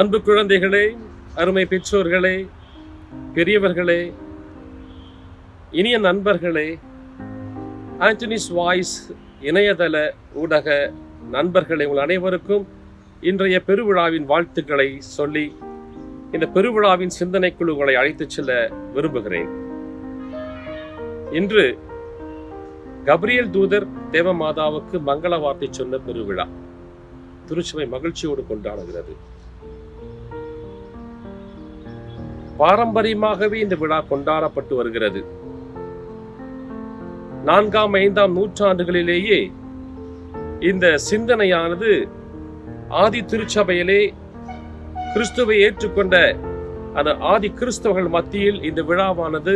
அன்பு குழந்தைகளே அருமை பெற்றோர்களே பெரியவர்களே இனிய நண்பர்களே ஆண்டனிஸ் வாய்ஸ் இணையதள ஊடக நண்பர்களே உங்கள் அனைவருக்கும் இன்றைய பெருவிழாவின் வாழ்த்துக்களை சொல்லி இந்த பெருவிழாவின் சிந்தனைக்குழு உங்களை அழைத்துச் செல்ல விரும்புகிறேன். இன்று கப்ரியல் தூதர் தேவமாதாவுக்கு மங்கள வார்த்தை சொன்ன பெருவிழா. திருச்சுவை மகிழ்ச்சியோடு கொண்டாடுகிறது. பாரம்பரியமாகவே இந்த விழா கொண்டாடப்பட்டு வருகிறது. நான்காம் ஐந்தாம் நூற்றாண்டுகளிலேயே இந்த சிந்தனையானது ஆதி திருச்சபையிலே கிறிஸ்துவை ஏற்றுக்கொண்ட அந்த ஆதி கிறிஸ்தவர்கள் மத்தியில் இந்த விழாவானது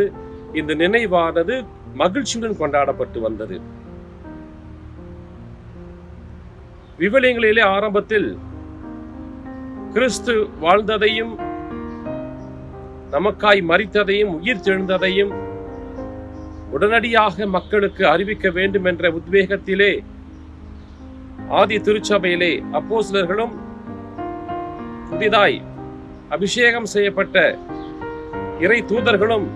இந்த நினைவானது மகிழ்ச்சியுடன் கொண்டாடப்பட்டு வந்தது. விவிலியங்களிலே ஆரம்பத்தில் கிறிஸ்து வாழ்ந்ததையும் நமக்காய் மறித்ததையும் உயிர் தெழுந்ததையும் உடனடியாக மக்களுக்கு அறிவிக்க வேண்டும் என்ற உத்வேகத்திலே ஆதி திருச்சபையிலே அப்போஸ்லர்களும் புதிதாய் அபிஷேகம் செய்யப்பட்ட இறை தூதர்களும்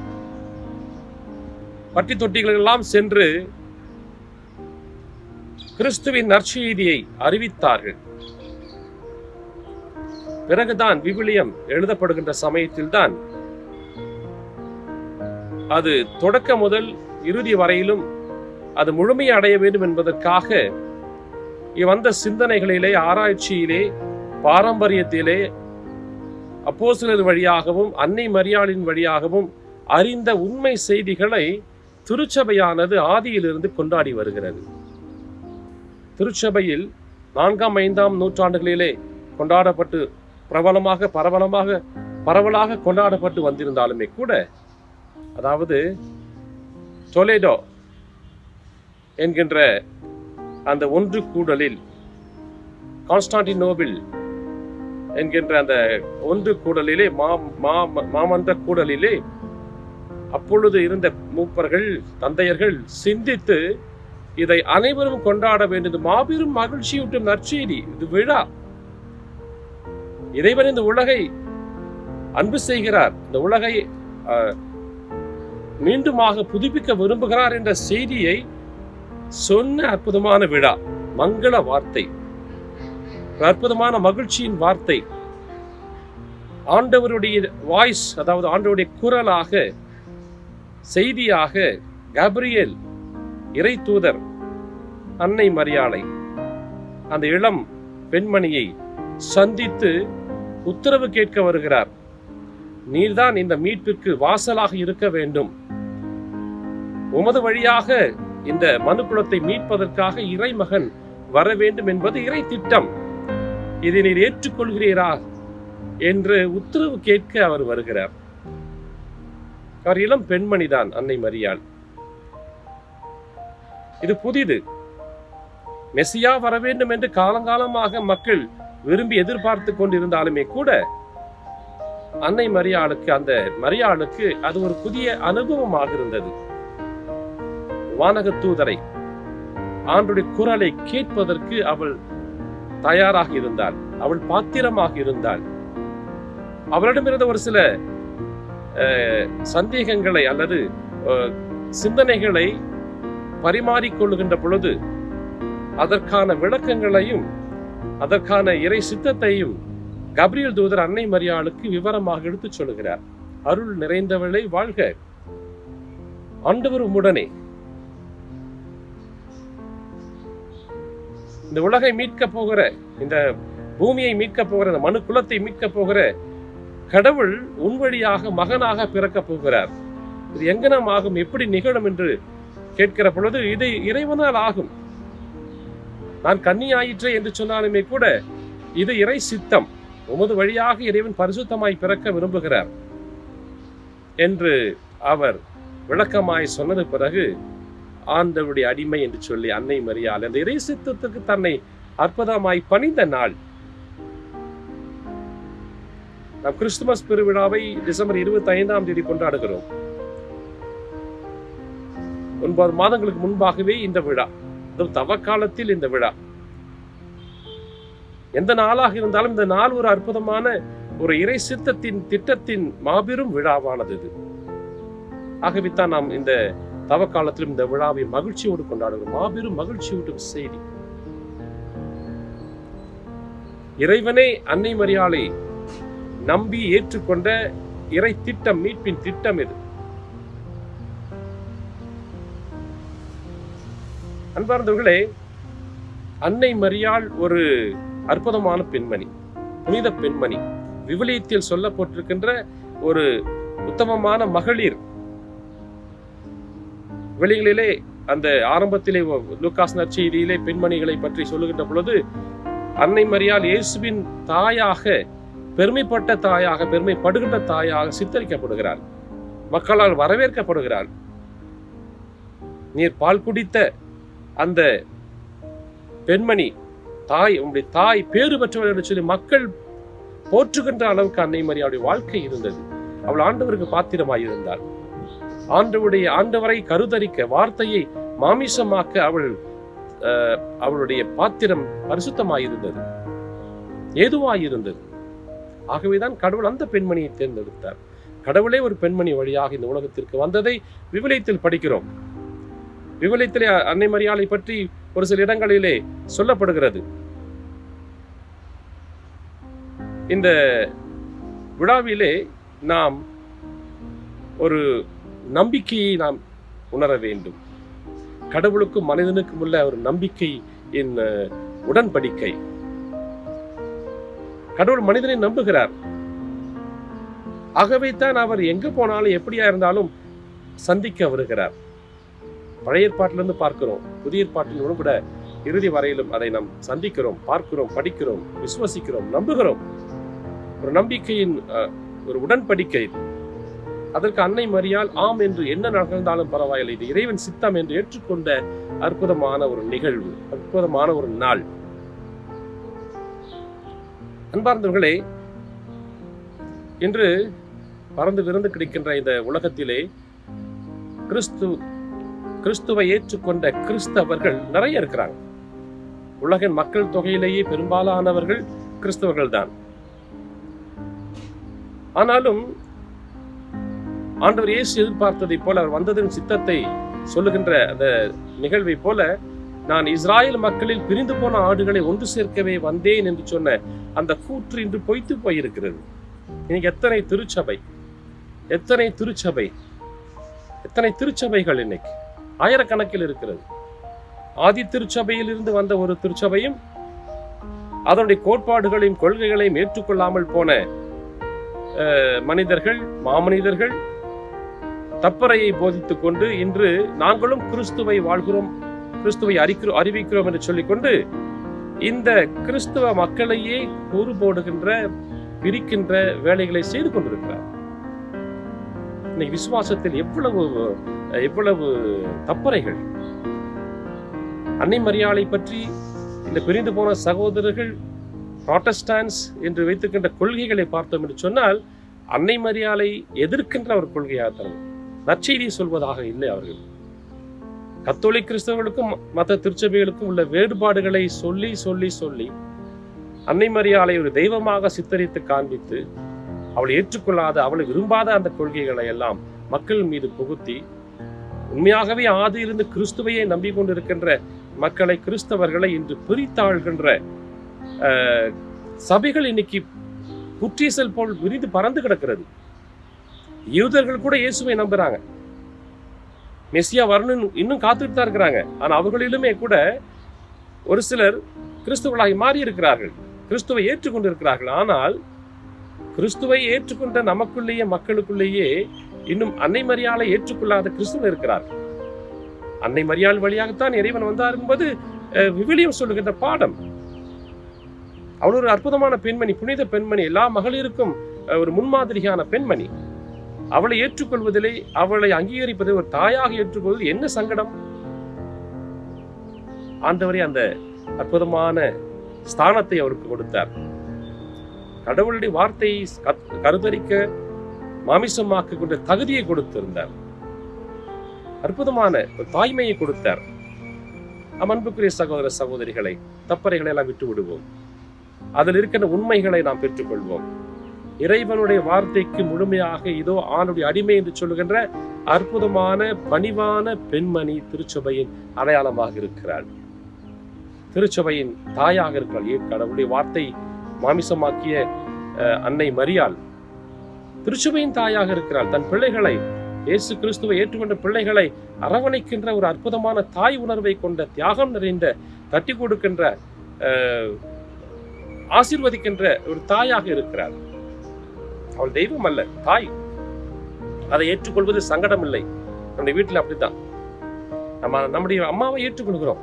பட்டி தொட்டிகளெல்லாம் சென்று கிறிஸ்துவின் நற்செய்தியை அறிவித்தார்கள். பிறகுதான் விவிலியம் எழுதப்படுகின்ற சமயத்தில்தான் அது தொடக்க முதல் இறுதி வரையிலும் அது முழுமையை அடைய வேண்டும் என்பதற்காக வந்த சிந்தனைகளிலே ஆராய்ச்சியிலே பாரம்பரியத்திலே அப்போசிலர் வழியாகவும் அன்னை மரியாளின் வழியாகவும் அறிந்த உண்மை செய்திகளை திருச்சபையானது ஆதியிலிருந்து கொண்டாடி வருகிறது. திருச்சபையில் நான்காம் ஐந்தாம் நூற்றாண்டுகளிலே கொண்டாடப்பட்டு பிரபலமாக பரவலமாக பரவலாக கொண்டாடப்பட்டு வந்திருந்தாலுமே கூட அதாவது டொலேடோ என்கின்ற அந்த ஒன்று கூடலில் கான்ஸ்டான்டினோபிள் என்கின்ற அந்த ஒன்று கூடலிலே மா மா- மாமன்ற கூடலிலே அப்பொழுது இருந்த மூப்பர்கள் தந்தையர்கள் சிந்தித்து இதை அனைவரும் கொண்டாட வேண்டியது மாபெரும் மகிழ்ச்சியூட்டும் நற்செய்தி. இது விழா. இறைவன் இந்த உலகை அன்பு செய்கிறார். இந்த உலகை அஹ், மீண்டுமாக புதுப்பிக்க விரும்புகிறார் என்ற செய்தியை சொன்ன அற்புதமான விழா மங்கள வார்த்தை. அற்புதமான மகிழ்ச்சியின் வார்த்தை. ஆண்டவருடைய வாய்ஸ் அதாவது ஆண்டவருடைய குரலாக செய்தியாக கப்ரியேல் இறை தூதர் அன்னை மரியாளை அந்த இளம் பெண்மணியை சந்தித்து உத்தரவு கேட்க வருகிறார். நீர்தான் இந்த மீட்பிற்கு வாசலாக இருக்க வேண்டும். உமது வழியாக இந்த மனுக்குலத்தை மீட்பதற்காக இறைமகன் வர வேண்டும் என்பது இறை திட்டம். இதை நீர் ஏற்றுக்கொள்கிறீரா என்று உத்தரவு கேட்க அவர் வருகிறார். அவர் இளம் பெண்மணிதான் அன்னை மரியாள். இது புதிது. மெசியா வர வேண்டும் என்று காலங்காலமாக மக்கள் விரும்பி எதிர்பார்த்து கொண்டிருந்தாலுமே கூட அன்னை மரியாளுக்கு அந்த மரியாளுக்கு அது ஒரு புதிய அனுபவமாக இருந்தது வானக தூதரை ஆண்டுடைய குரலை கேட்பதற்கு அவள் தயாராக இருந்தாள். அவள் பாத்திரமாக இருந்தாள். அவளிடமிருந்த ஒரு சில சந்தேகங்களை அல்லது சிந்தனைகளை பரிமாறிக்கொள்ளுகின்ற பொழுது அதற்கான விளக்கங்களையும் அதற்கான இறை சித்தத்தையும் கப்ரியல் தூதர் அன்னை மரியாளுக்கு விவரமாக எடுத்துச் சொல்லுகிறார். அருள் நிறைந்தவளை வாழ்க. ஆண்டவர் உம்முடனே. இந்த உலகை மீட்க போகிற இந்த பூமியை மீட்க போகிற இந்த மனு குலத்தை மீட்க போகிற கடவுள் உன் வழியாக மகனாக பிறக்க போகிறார். இது எங்கனம் ஆகும்? எப்படி நிகழும் என்று கேட்கிற பொழுது இது இறைவனால் ஆகும். நான் கன்னியாயிற்றே என்று சொன்னாலுமே கூட இது இறை சித்தம். உமது வழியாக இறைவன் பரிசுத்தமாய் பிறக்க விரும்புகிறார் என்று அவர் விளக்கமாய் சொன்னது பிறகு ஆண்டவருடைய அடிமை என்று சொல்லி அன்னை மரியாள் அந்த இறை சித்தத்துக்கு தன்னை அற்புதமாய் பணிந்த நாள். நாம் கிறிஸ்துமஸ் பெருவிழாவை டிசம்பர் இருபத்தி ஐந்தாம் தேதி கொண்டாடுகிறோம். ஒன்பது மாதங்களுக்கு முன்பாகவே இந்த விழா அதுவும் தவக்காலத்தில் இந்த விழா. எந்த நாளாக இருந்தாலும் இந்த நாள் ஒரு அற்புதமான ஒரு இறை சித்தத்தின் திட்டத்தின் மாபெரும் விழாவானது இது. ஆகவே தான் நாம் இந்த தவ காலத்திலும் இந்த விழாவை மகிழ்ச்சியோடு கொண்டாடுகிறோம். மாபெரும் மகிழ்ச்சியூட்டும் செய்தி. இறைவனே அன்னை மரியாளை நம்பி ஏற்றுக்கொண்ட இறை திட்டம் மீட்பின் திட்டம் இது அன்பார்ந்தவர்களே அன்னை மரியாள் ஒரு அற்புதமான பெண்மணி புனித பெண்மணி விவிலியத்தில் சொல்லப்பட்டிருக்கின்ற ஒரு உத்தமமான மகளிர். வெளிகளிலே அந்த ஆரம்பத்திலே லூக்காஸ் நற்செய்தியிலே பெண்மணிகளை பற்றி சொல்லுகின்ற பொழுது அன்னை மரியால் இயேசுவின் தாயாக பெருமைப்பட்ட தாயாக பெருமைப்படுகின்ற தாயாக சித்தரிக்கப்படுகிறாள். மக்களால் வரவேற்கப்படுகிறாள். நீர் பால் குடித்த அந்த பெண்மணி தாய் உங்களுடைய தாய் பேறு பெற்றவள் என்று சொல்லி மக்கள் போற்றுகின்ற அளவுக்கு அன்னை மரியாளுடைய வாழ்க்கை இருந்தது. அவள் ஆண்டவருக்கு பாத்திரமாய் ஆண்டவுடைய ஆண்டவரை கருதரிக்க வார்த்தையை மாமிசமாக்க அவள் அவளுடைய பாத்திரம் பரிசுத்தமாயிருந்தது. ஏதுவாயிருந்தது? ஆகவேதான் கடவுள் அந்த பெண்மணியை தேர்ந்தெடுத்தார். கடவுளே ஒரு பெண்மணி வழியாக இந்த உலகத்திற்கு வந்ததை விவிலியத்தில் படிக்கிறோம். விவிலியத்திலே அன்னை மரியாளை பற்றி ஒரு சில இடங்களிலே சொல்லப்படுகிறது. இந்த விழாவிலே நாம் ஒரு நம்பிக்கையை நாம் உணர வேண்டும். கடவுளுக்கும் மனிதனுக்கும் உள்ள ஒரு நம்பிக்கை என் உடன்படிக்கை. கடவுள் மனிதனை நம்புகிறார். ஆகவே தான் அவர் எங்க போனாலும் எப்படியா இருந்தாலும் சந்திக்க வருகிறார். பழைய ஏற்பாட்டிலிருந்து பார்க்கிறோம். புதிய ஏற்பாட்டிலும் கூட இறுதி வரையிலும் அதை நாம் சந்திக்கிறோம் பார்க்கிறோம் படிக்கிறோம் விசுவசிக்கிறோம் நம்புகிறோம். ஒரு நம்பிக்கையின் ஒரு உடன்படிக்கை. அதற்கு அன்னை மரியால் ஆம் என்று என்ன நடந்தாலும் பரவாயில்லை. இது இறைவன் சித்தம் என்று ஏற்றுக்கொண்ட அற்புதமான ஒரு நிகழ்வு அற்புதமான ஒரு நாள். அன்பார்ந்தவர்களே இன்று பறந்து விருந்து கிடைக்கின்ற இந்த உலகத்திலே கிறிஸ்து கிறிஸ்துவை ஏற்றுக்கொண்ட கிறிஸ்தவர்கள் நிறைய இருக்கிறாங்க. உலகின் மக்கள் தொகையிலேயே பெரும்பாலானவர்கள் கிறிஸ்தவர்கள் தான் ஆனாலும் ஆண்டவர் இயேசு எதிர்பார்த்ததைப் போல அவர் வந்ததின் சித்தத்தை சொல்லுகின்ற அந்த நிகழ்வை போல நான் இஸ்ராயல் மக்களில் பிரிந்து போன ஆடுகளை ஒன்று சேர்க்கவே வந்தேன் என்று சொன்ன அந்த கூற்று இன்று பொய்த்து போயிருக்கிறது. இன்னைக்கு எத்தனை திருச்சபை எத்தனை திருச்சபை எத்தனை திருச்சபைகள் இன்னைக்கு? ஆயிரக்கணக்கில் இருக்கிறது. ஆதி திருச்சபையில் இருந்து வந்த ஒரு திருச்சபையும் அதனுடைய கோட்பாடுகளையும் கொள்கைகளையும் ஏற்றுக்கொள்ளாமல் போன அஹ், மனிதர்கள் மாமனிதர்கள் தப்பறையை போதித்துக் கொண்டு இன்று நாங்களும் கிறிஸ்துவை வாழ்கிறோம் கிறிஸ்துவை அறிக்கிறோம் அறிவிக்கிறோம் என்று சொல்லிக்கொண்டு இந்த கிறிஸ்துவ மக்களையே கூறு போடுகின்ற பிரிக்கின்ற வேலைகளை செய்து கொண்டிருக்கிறார். இன்னைக்கு விசுவாசத்தில் எவ்வளவு எவ்வளவு தப்பறைகள். அன்னை மரியாளை பற்றி இந்த பிரிந்து போன சகோதரர்கள் ப்ராட்டஸ்டான்ஸ் என்று வைத்திருக்கின்ற கொள்கைகளை பார்த்தோம் என்று சொன்னால் அன்னை மரியாளை எதிர்க்கின்ற ஒரு கொள்கையாக நற்செய்தியை சொல்வதாக இல்லை அவர்கள். கத்தோலிக் கிறிஸ்தவர்களுக்கும் மற்ற திருச்சபைகளுக்கும் உள்ள வேறுபாடுகளை சொல்லி சொல்லி சொல்லி அன்னை மரியாளை ஒரு தெய்வமாக சித்தரித்து காண்பித்து அவளை ஏற்றுக்கொள்ளாத அவளை விரும்பாத அந்த கொள்கைகளை எல்லாம் மக்கள் மீது புகுத்தி உண்மையாகவே ஆதியிலிருந்து கிறிஸ்துவையே நம்பிக்கொண்டிருக்கின்ற மக்களை கிறிஸ்தவர்களை இன்று பிரித்தாழ்கின்ற அஹ், சபைகள் இன்னைக்கு குற்றீசல் போல் விரிந்து பறந்து கிடக்கிறது. யூதர்கள் கூட இயேசுவை நம்புறாங்க. மெஸ்ஸியா வரணும் இன்னும் காத்துட்டு தான் இருக்கிறாங்க. ஆனா அவர்களிலுமே கூட ஒரு சிலர் கிறிஸ்துவர்களாகி மாறி இருக்கிறார்கள் கிறிஸ்துவை ஏற்றுக்கொண்டு இருக்கிறார்கள் ஆனால் கிறிஸ்துவை ஏற்றுக்கொண்ட நமக்குள்ளேயே மக்களுக்குள்ளேயே இன்னும் அன்னை மரியாதை ஏற்றுக்கொள்ளாத கிறிஸ்துவ இருக்கிறார்கள் அன்னை மரியாள் வழியாகத்தான் இறைவன் வந்தார் என்பது அஹ், விவிலியம் சொல்லுகின்ற பாடம். அவள் ஒரு அற்புதமான பெண்மணி புனித பெண்மணி எல்லா மகளிருக்கும் ஒரு முன்மாதிரியான பெண்மணி. அவளை ஏற்றுக்கொள்வதிலே அவளை அங்கீகரிப்பதை ஒரு தாயாக ஏற்றுக்கொள்வது என்ன சங்கடம்? ஆண்டவரே அந்த அற்புதமான ஸ்தானத்தை அவருக்கு கொடுத்தார். கடவுளுடைய வார்த்தையை கத்- கருத்தரிக்க மாமிசமாக்க கொண்ட தகுதியை கொடுத்திருந்தார். அற்புதமான ஒரு தாய்மையை கொடுத்தார். அன்புக்குரிய சகோதர சகோதரிகளை தப்பறைகளை எல்லாம் விட்டு விடுவோம் அதில் இருக்கின்ற உண்மைகளை நாம் பெற்றுக்கொள்வோம். இறைவனுடைய வார்த்தைக்கு முழுமையாக இதோ ஆணுடைய அடிமை என்று சொல்லுகின்ற அற்புதமான பணிவான பெண்மணி திருச்சபையின் அடையாளமாக இருக்கிறாள். திருச்சபையின் தாயாக இருக்கிறாள். ஏன் கடவுளுடைய வார்த்தை மாமிசமாக்கிய அஹ், அன்னை மரியாள். திருச்சபையின் தாயாக இருக்கிறாள். தன் பிள்ளைகளை இயேசு கிறிஸ்துவை ஏற்றுக்கொண்ட பிள்ளைகளை அரவணைக்கின்ற ஒரு அற்புதமான தாய் உணர்வை கொண்ட தியாகம் நிறைந்த தட்டி கொடுக்கின்ற அஹ், ஆசீர்வதிக்கின்ற ஒரு தாயாக இருக்கிறார் அவள் தெய்வம் அல்ல தாய். அதை ஏற்றுக்கொள்வது சங்கடம் இல்லை நம்முடைய வீட்டில் அப்படித்தான். நம்ம நம்முடைய அம்மாவை ஏற்றுக்கொள்கிறோம்.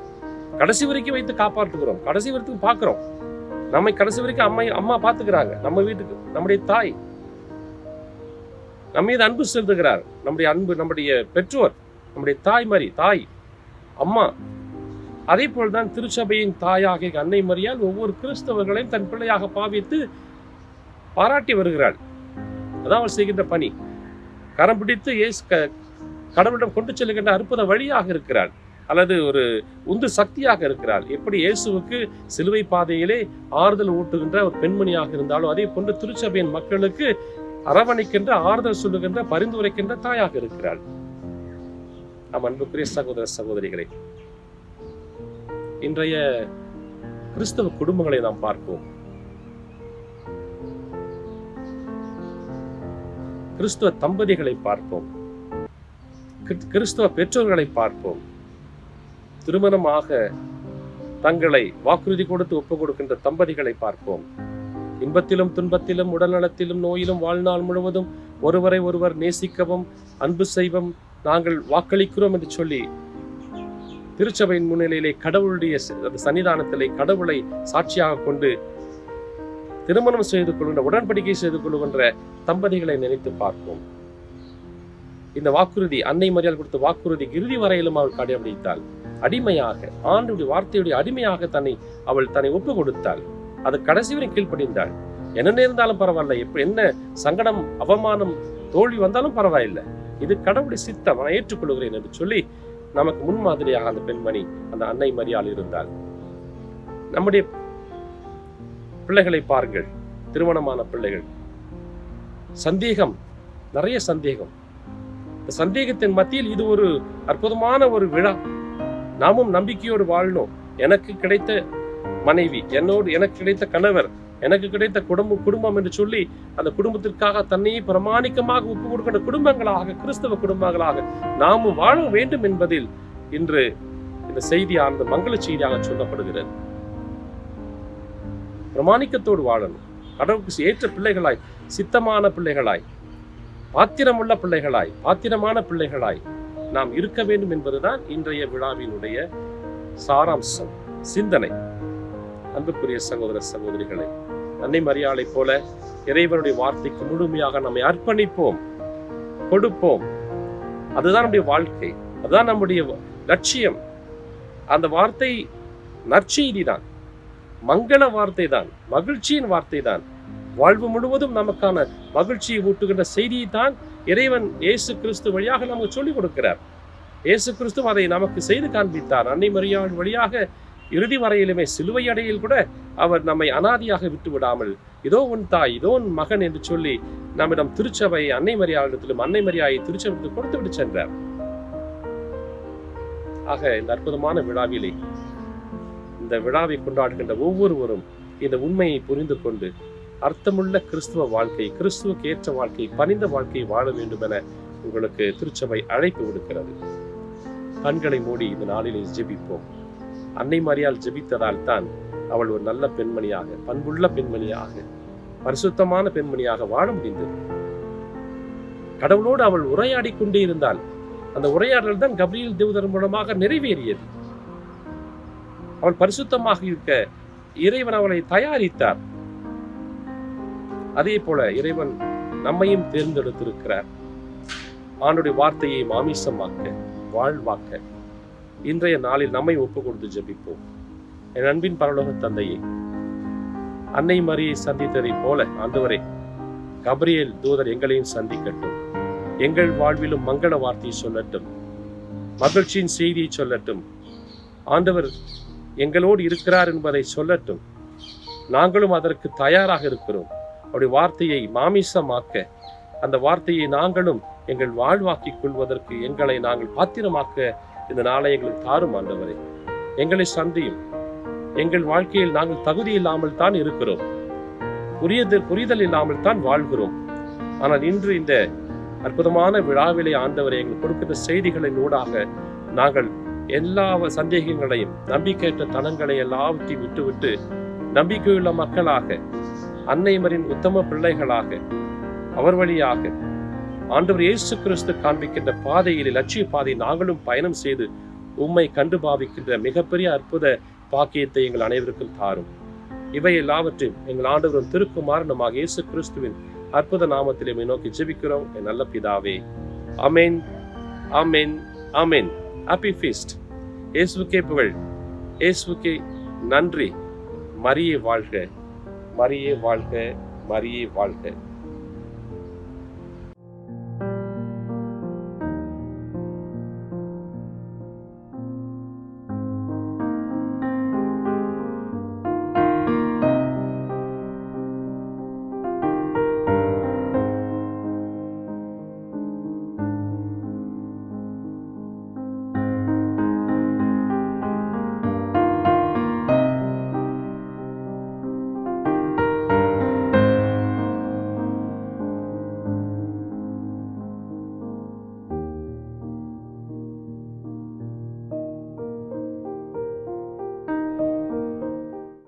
கடைசி வரைக்கும் வைத்து காப்பாற்றுகிறோம். கடைசி வரைக்கும் பார்க்குறோம். நம்மை கடைசி வரைக்கும் அம்மா அம்மா பார்த்துக்கிறாங்க. நம்ம வீட்டுக்கு நம்முடைய தாய். நம்ம மீது அன்பு செலுத்துகிறார். நம்முடைய அன்பு நம்முடைய பெற்றோர் நம்முடைய தாய் மாதிரி தாய் அம்மா. அதே போல்தான் திருச்சபையின் தாயாக அன்னை மரியால் ஒவ்வொரு கிறிஸ்தவர்களையும் தன் பிள்ளையாக பாவித்து பாராட்டி வருகிறாள். அதான் அவள் செய்கின்ற பணி. கரம் பிடித்து இயேசு க- கடவுளிடம் கொண்டு செல்லுகின்ற அற்புத வழியாக இருக்கிறாள். அல்லது ஒரு உந்து சக்தியாக இருக்கிறாள். எப்படி இயேசுவுக்கு சிலுவை பாதையிலே ஆறுதல் ஊட்டுகின்ற ஒரு பெண்மணியாக இருந்தாலும் அதே போன்று திருச்சபையின் மக்களுக்கு அரவணைக்கின்ற ஆறுதல் சொல்லுகின்ற பரிந்துரைக்கின்ற தாயாக இருக்கிறாள். நம் அன்புக்குரிய சகோதர சகோதரிகளை இன்றைய கிறிஸ்தவ குடும்பங்களை நாம் பார்ப்போம். கிறிஸ்துவ தம்பதிகளை பார்ப்போம். கிறிஸ்துவ பெற்றோர்களை பார்ப்போம். திருமணமாக தங்களை வாக்குறுதி கொடுத்து ஒப்பு கொடுக்கின்ற தம்பதிகளை பார்ப்போம். இன்பத்திலும் துன்பத்திலும் உடல்நலத்திலும் நோயிலும் வாழ்நாள் முழுவதும் ஒருவரை ஒருவர் நேசிக்கவும் அன்பு செய்வோம் நாங்கள் வாக்களிக்கிறோம் என்று சொல்லி திருச்சபையின் முன்னிலையிலே கடவுளுடைய சன்னிதானத்திலே கடவுளை சாட்சியாக கொண்டு திருமணம் செய்து கொள்கின்ற உடன்படிக்கை செய்து கொள்கின்ற தம்பதிகளை நினைத்து பார்ப்போம். இந்த வாக்குறுதி அன்னை மரியாதை கொடுத்த வாக்குறுதி இறுதி வரையிலும் அவள் கடைபிடித்தாள். அடிமையாக ஆண்டுடைய வார்த்தையுடைய அடிமையாக தன்னை அவள் தன்னை ஒப்பு கொடுத்தாள் அது கடைசி வரை கீழ்ப்படிந்தாள். என்ன நேர்ந்தாலும் பரவாயில்ல. இப்ப என்ன சங்கடம் அவமானம் தோல்வி வந்தாலும் பரவாயில்லை. இது கடவுளுடைய சித்தம். நான் ஏற்றுக்கொள்கிறேன் என்று சொல்லி நமக்கு முன்மாதிரியாக அந்த பெண்மணி அந்த அன்னை மரியால் இருந்தாள். நம்முடைய பிள்ளைகளை பாருங்கள் திருமணமான பிள்ளைகள். சந்தேகம் நிறைய சந்தேகம். இந்த சந்தேகத்தின் மத்தியில் இது ஒரு அற்புதமான ஒரு விழா. நாமும் நம்பிக்கையோடு வாழணும். எனக்கு கிடைத்த மனைவி என்னோடு எனக்கு கிடைத்த கணவர் எனக்கு கிடைத்த குடும்பம் குடும்பம் என்று சொல்லி அந்த குடும்பத்திற்காக தன்னையே பிரமாணிக்கமாக ஒப்பு கொடுக்கின்ற குடும்பங்களாக கிறிஸ்தவ குடும்பங்களாக நாமும் வாழ வேண்டும் என்பதில் இன்று இந்த செய்தியானது மங்கள செய்தியாக சொல்லப்படுகிறது. பிரமாணிக்கத்தோடு வாழணும். கடவுளுக்கு ஏற்ற பிள்ளைகளாய் சித்தமான பிள்ளைகளாய் பாத்திரமுள்ள பிள்ளைகளாய் பாத்திரமான பிள்ளைகளாய் நாம் இருக்க வேண்டும் என்பதுதான் இன்றைய விழாவினுடைய சாராம்சம் சிந்தனை. அன்புக்குரிய சகோதர சகோதரிகளை அன்னை மரியாளை போல இறைவனுடைய வார்த்தைக்கு முழுமையாக நம்மை அர்ப்பணிப்போம் கொடுப்போம். அதுதான் நம்முடைய வாழ்க்கை அதுதான் நம்முடைய லட்சியம். அந்த வார்த்தை நற்செய்தி தான். மங்கன வார்த்தை தான் மகிழ்ச்சியின் வார்த்தை தான் வாழ்வு முழுவதும் நமக்கான மகிழ்ச்சியை ஊட்டுகின்ற செய்தியை தான் இறைவன் இயேசு கிறிஸ்து வழியாக நமக்கு சொல்லிக் கொடுக்கிறார். இயேசு கிறிஸ்து அதை நமக்கு செய்து காண்பித்தார். அன்னை மரியாள் வழியாக இறுதி வரையிலுமே சிலுவை அடையில் கூட அவர் நம்மை அனாதியாக விட்டு விடாமல் இதோ உன் தாய் இதோ உன் மகன் என்று சொல்லி நம்மிடம் திருச்சபை அன்னை மரியாளிடத்திலும் அன்னை மரியாதை திருச்சபைக்கு கொடுத்து விட்டு சென்றார். ஆக இந்த அற்புதமான விழாவிலே இந்த விழாவை கொண்டாடுகின்ற ஒவ்வொருவரும் இந்த உண்மையை புரிந்து கொண்டு அர்த்தமுள்ள கிறிஸ்துவ வாழ்க்கை கிறிஸ்துவுக்கு ஏற்ற வாழ்க்கை பணிந்த வாழ்க்கையை வாழ வேண்டும் என உங்களுக்கு திருச்சபை அழைப்பு விடுக்கிறது. கண்களை மூடி இந்த நாளிலே ஜெபிப்போம். அன்னை மாரியால் ஜெபித்ததால் தான் அவள் ஒரு நல்ல பெண்மணியாக பண்புள்ள பெண்மணியாக பரிசுத்தமான பெண்மணியாக வாழ முடிந்தது. கடவுளோடு அவள் உரையாடி கொண்டே இருந்தாள் அந்த உரையாடல் தான் கபிரியல் தேவதன் மூலமாக நிறைவேறியது. அவள் பரிசுத்தமாக இருக்க இறைவன் அவளை தயாரித்தார். அதே போல இறைவன் நம்மையும் தேர்ந்தெடுத்திருக்கிறார். ஆண்டுடைய வார்த்தையை மாமிசமாக்க வாழ்வாக்க இன்றைய நாளில் நம்மை ஒப்பு கொடுத்து ஜெபிப்போம். என் அன்பின் பரலோக தந்தையை அன்னை மரியை சந்தித்ததை போல ஆண்டவரே கபரியல் தூதர் எங்களையும் சந்திக்கட்டும். எங்கள் வாழ்விலும் மங்கள வார்த்தையை சொல்லட்டும். மகிழ்ச்சியின் செய்தியை சொல்லட்டும். ஆண்டவர் எங்களோடு இருக்கிறார் என்பதை சொல்லட்டும். நாங்களும் அதற்கு தயாராக இருக்கிறோம். அப்படி வார்த்தையை மாமிசமாக்க அந்த வார்த்தையை நாங்களும் எங்கள் வாழ்வாக்கிக் கொள்வதற்கு எங்களை நாங்கள் பாத்திரமாக்க இந்த நாளை எங்களுக்கு தாரும் ஆண்டவரை. எங்களை சந்தியும். எங்கள் வாழ்க்கையில் நாங்கள் தகுதி இல்லாமல் தான் இருக்கிறோம். புரியது புரிதல் இல்லாமல் தான் வாழ்கிறோம். ஆனால் இன்று இந்த அற்புதமான விழாவிலே ஆண்டவரை எங்கள் கொடுக்கிற செய்திகளின் ஊடாக நாங்கள் எல்லா சந்தேகங்களையும் நம்பிக்கையற்ற தனங்களை எல்லாவற்றையும் விட்டுவிட்டு நம்பிக்கையுள்ள மக்களாக அன்னைமரின் உத்தம பிள்ளைகளாக அவர் வழியாக ஆண்டவர் இயேசு கிறிஸ்து காண்பிக்கின்ற பாதையில் லட்சிய பாதை நாங்களும் பயணம் செய்து உம்மை கண்டு பாவிக்கின்ற மிகப்பெரிய அற்புத பாக்கியத்தை எங்கள் அனைவருக்கும் தாரும். இவை எல்லாவற்றையும் எங்கள் ஆண்டவரும் திருக்குமாரனமாக இயேசு கிறிஸ்துவின் அற்புத நாமத்திலே நோக்கி ஜெபிக்கிறோம். என் நல்ல பிதாவே. Amen amen amen happy feast. இயேசுக்கே புகழ். இயேசுக்கே நன்றி. மரியே வாழ்க. மரியே வாழ்க. மரியே வாழ்க.